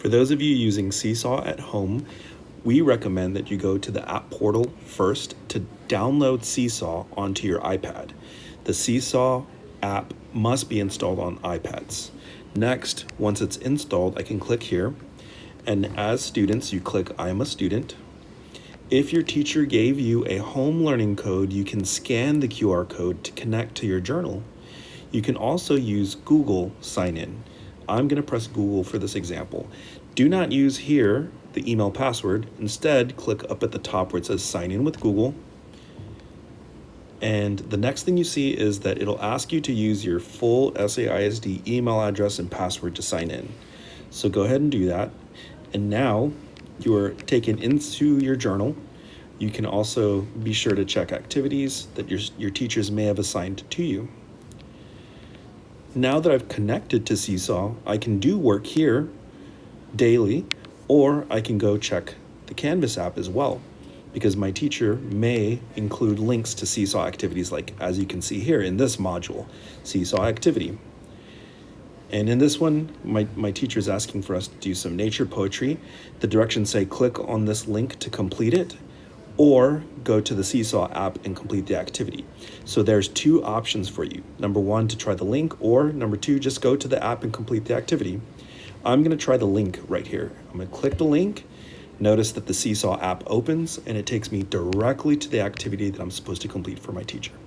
For those of you using Seesaw at home, we recommend that you go to the app portal first to download Seesaw onto your iPad. The Seesaw app must be installed on iPads. Next, once it's installed, I can click here. And as students, you click I'm a student. If your teacher gave you a home learning code, you can scan the QR code to connect to your journal. You can also use Google Sign In. I'm going to press Google for this example. Do not use here the email password. Instead, click up at the top where it says Sign In with Google. And the next thing you see is that it'll ask you to use your full SAISD email address and password to sign in. So go ahead and do that. And now you are taken into your journal. You can also be sure to check activities that your, your teachers may have assigned to you. Now that I've connected to Seesaw, I can do work here daily, or I can go check the Canvas app as well, because my teacher may include links to Seesaw activities like, as you can see here in this module, Seesaw activity. And in this one, my, my teacher is asking for us to do some nature poetry. The directions say click on this link to complete it, or go to the Seesaw app and complete the activity. So there's two options for you. Number one, to try the link, or number two, just go to the app and complete the activity. I'm gonna try the link right here. I'm gonna click the link. Notice that the Seesaw app opens and it takes me directly to the activity that I'm supposed to complete for my teacher.